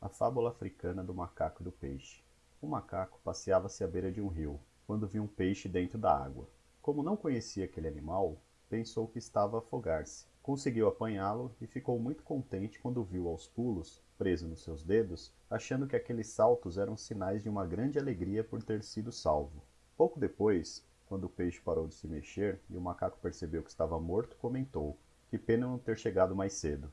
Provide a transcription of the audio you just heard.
A fábula africana do macaco e do peixe. O macaco passeava-se à beira de um rio, quando viu um peixe dentro da água. Como não conhecia aquele animal, pensou que estava a afogar-se. Conseguiu apanhá-lo e ficou muito contente quando viu aos pulos, preso nos seus dedos, achando que aqueles saltos eram sinais de uma grande alegria por ter sido salvo. Pouco depois, quando o peixe parou de se mexer e o macaco percebeu que estava morto, comentou: Que pena não ter chegado mais cedo.